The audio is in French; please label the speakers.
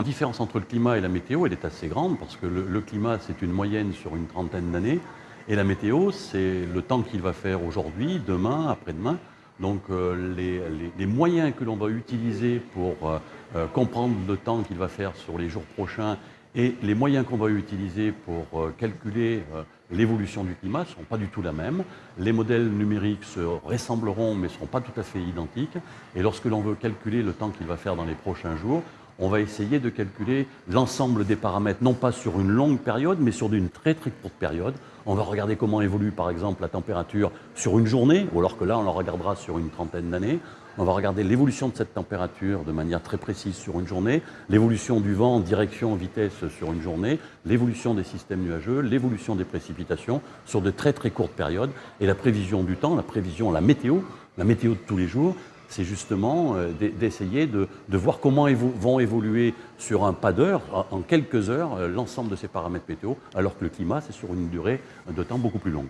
Speaker 1: La différence entre le climat et la météo, est assez grande parce que le, climat, c'est une moyenne sur une trentaine d'années et la météo, c'est le temps qu'il va faire aujourd'hui, demain, après-demain. Donc euh, les, moyens que l'on va utiliser pour euh, euh, comprendre le temps qu'il va faire sur les jours prochains et les moyens qu'on va utiliser pour calculer l'évolution du climat ne sont pas du tout la même. Les modèles numériques se ressembleront mais ne seront pas tout à fait identiques. Et lorsque l'on veut calculer le temps qu'il va faire dans les prochains jours, on va essayer de calculer l'ensemble des paramètres, non pas sur une longue période, mais sur une très très courte période. On va regarder comment évolue par exemple la température sur une journée, ou alors que là on la regardera sur une trentaine d'années. On va regarder l'évolution de cette température de manière très précise sur une journée, l'évolution du vent, direction, vitesse sur une journée, l'évolution des systèmes nuageux, l'évolution des précipitations sur de très très courtes périodes, et la prévision du temps, la prévision, la météo, la météo de tous les jours, c'est justement euh, d'essayer de, voir comment vont évoluer sur un pas d'heure, en quelques heures, euh, l'ensemble de ces paramètres météo, alors que le climat, c'est sur une durée de temps beaucoup plus longue.